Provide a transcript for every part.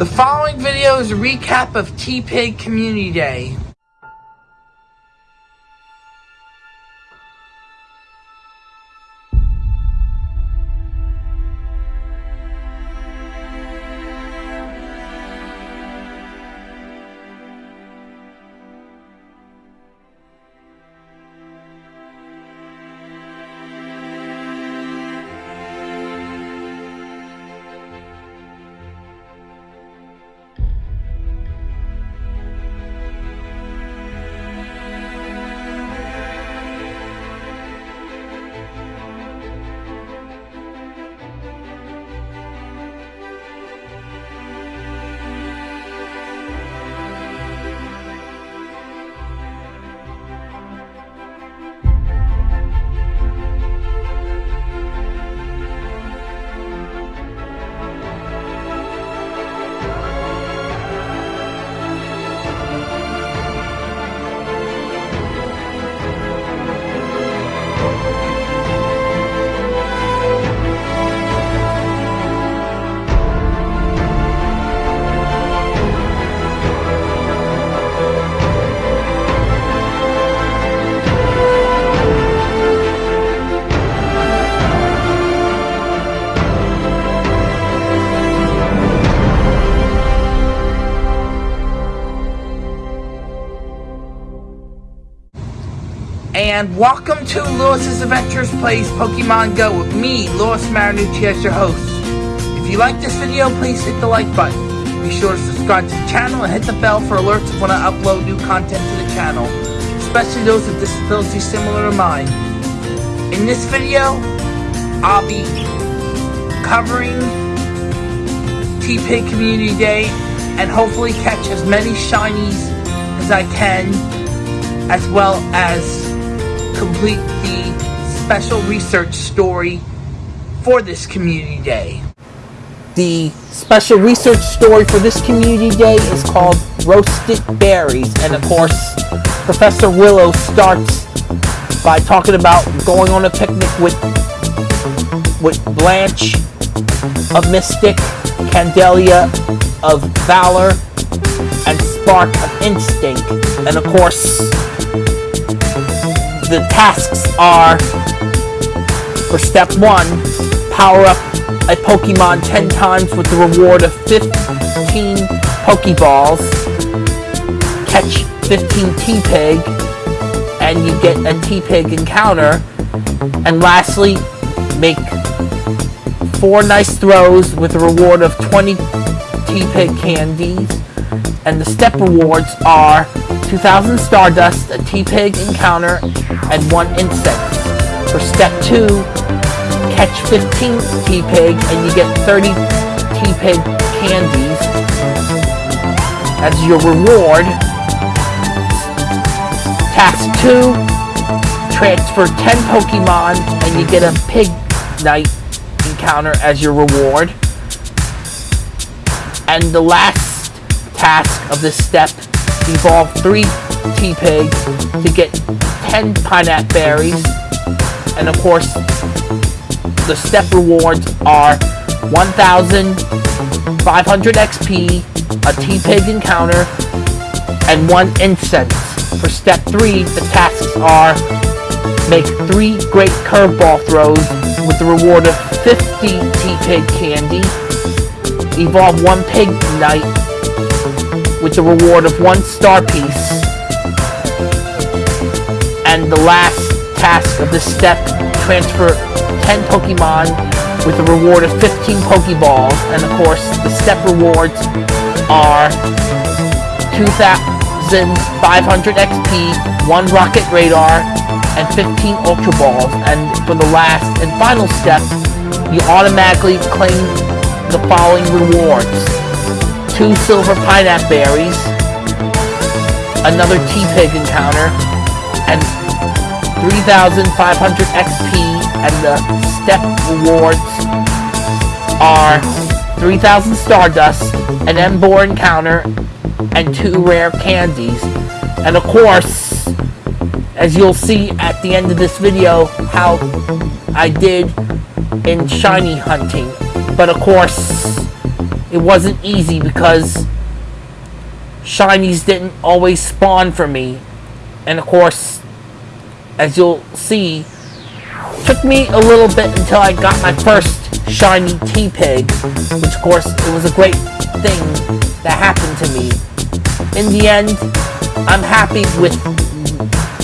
The following video is a recap of Tepig Community Day. And welcome to Lewis's Adventures Plays Pokemon Go with me, Lewis Marinucci as your host. If you like this video, please hit the like button. Be sure to subscribe to the channel and hit the bell for alerts when I upload new content to the channel, especially those with disabilities similar to mine. In this video, I'll be covering Tepig Community Day and hopefully catch as many shinies as I can as well as complete the special research story for this community day. The special research story for this community day is called Roasted Berries, and of course, Professor Willow starts by talking about going on a picnic with with Blanche of Mystic, Candela of Valor, and Spark of Instinct, and of course, the tasks are for step one, power up a Pokemon 10 times with the reward of 15 Pokeballs, catch 15 Tepig, and you get a Tepig encounter, and lastly, make four nice throws with a reward of 20 Tepig candies, and the step rewards are 2000 Stardust, a Tepig encounter, and 1 incense. For step 2, catch 15 Tepig and you get 30 Tepig candies as your reward. Task 2, transfer 10 Pokemon and you get a Pig Night encounter as your reward. And the last task of this step evolve 3 Tepigs to get 10 Pineapple Berries. And of course, the step rewards are 1,500 XP, a Tepig encounter, and 1 incense. For step 3, the tasks are make 3 great curveball throws with the reward of 50 Tepig candy, evolve 1 Pig Knight with the reward of one star piece. And the last task of this step, transfer 10 Pokemon with a reward of 15 Pokeballs. And of course, the step rewards are 2,500 XP, 1 Rocket Radar, and 15 Ultra Balls. And for the last and final step, you automatically claim the following rewards two silver pineapple berries, another Tepig encounter, and 3,500 XP, and the step rewards are 3,000 Stardust, an Emboar encounter, and two rare candies. And of course, as you'll see at the end of this video, how I did in shiny hunting. But of course, it wasn't easy because shinies didn't always spawn for me. And of course, as you'll see, took me a little bit until I got my first shiny Tepig, which of course, it was a great thing that happened to me. In the end, I'm happy with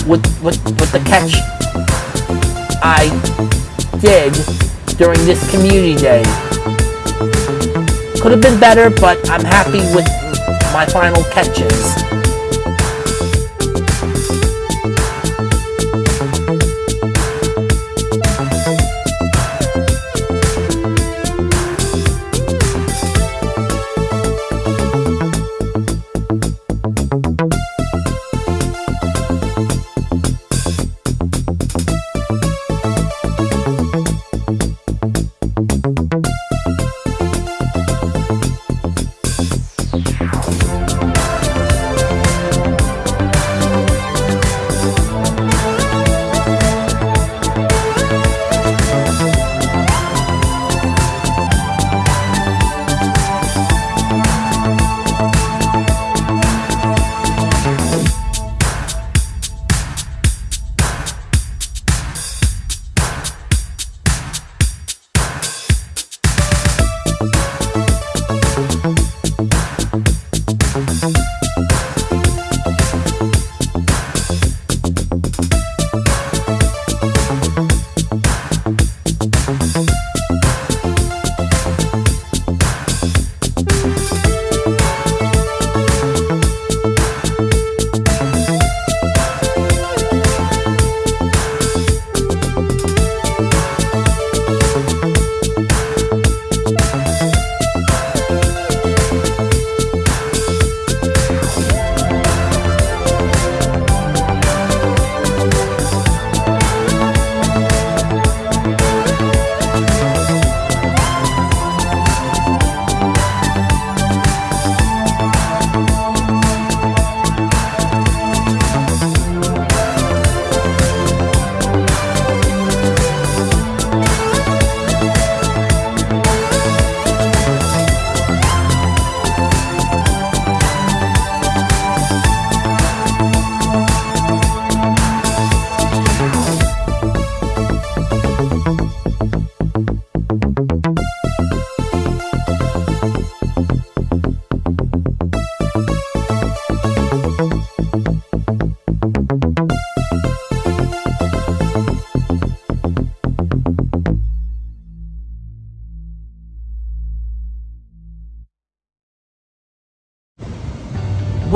with with, with the catch I did during this community day. Could have been better, but I'm happy with my final catches.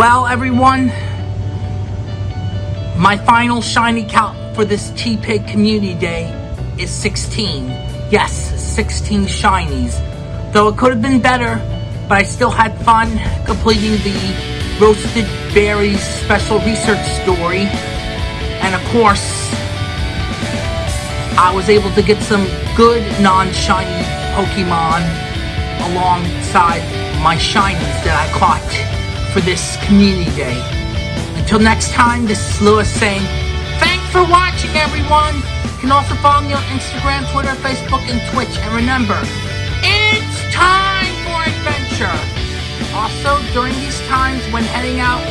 Well, everyone, my final shiny count for this Tepig Community Day is 16. Yes, 16 shinies. Though it could have been better, but I still had fun completing the Roasted Berries Special Research Story. And of course, I was able to get some good non-shiny Pokemon alongside my shinies that I caught for this community day. Until next time, this is Lewis saying, thanks for watching everyone! You can also follow me on Instagram, Twitter, Facebook, and Twitch. And remember, it's time for adventure! Also, during these times when heading out,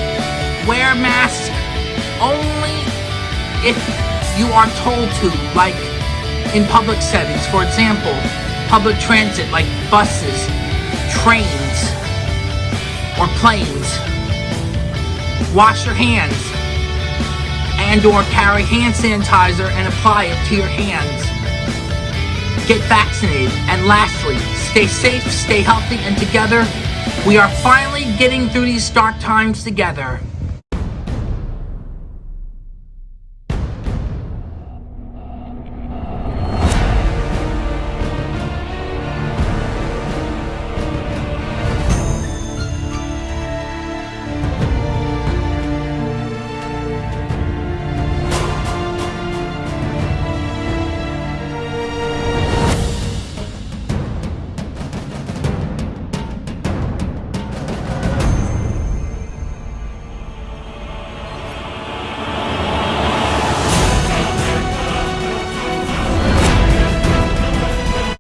wear masks only if you are told to, like in public settings. For example, public transit like buses, trains, or planes. Wash your hands and or carry hand sanitizer and apply it to your hands. Get vaccinated. And lastly, stay safe, stay healthy, and together, we are finally getting through these dark times together.